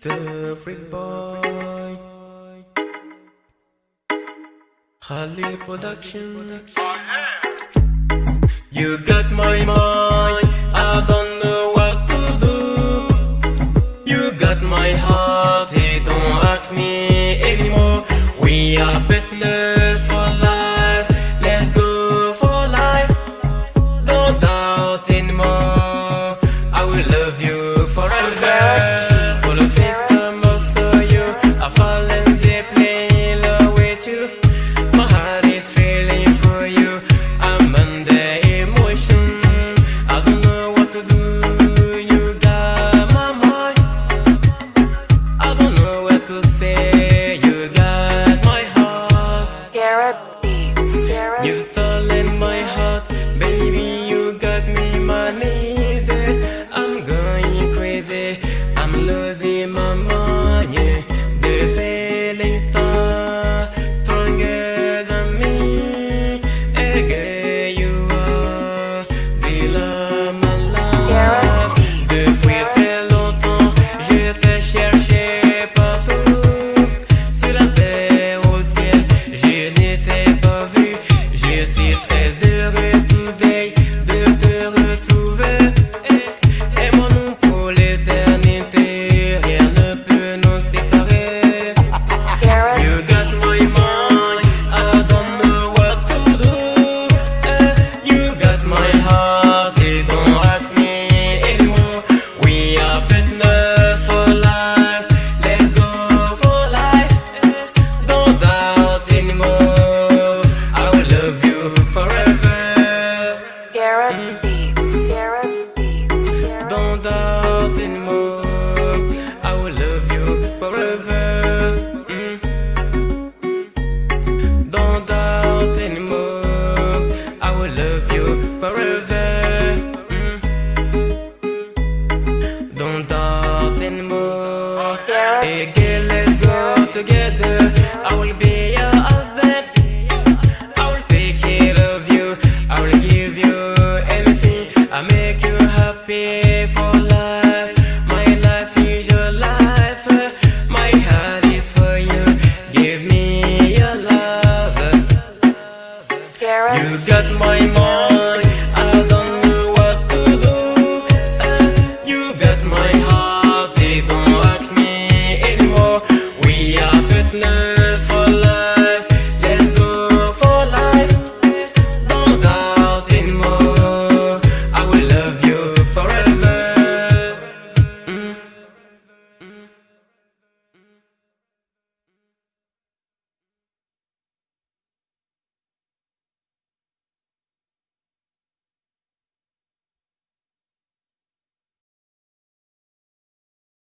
the free boy. Holly Production. You got my mind, I don't know what to do. You got my heart, hey, don't ask me anymore. We are better. Sarah. You heart. You get my mom.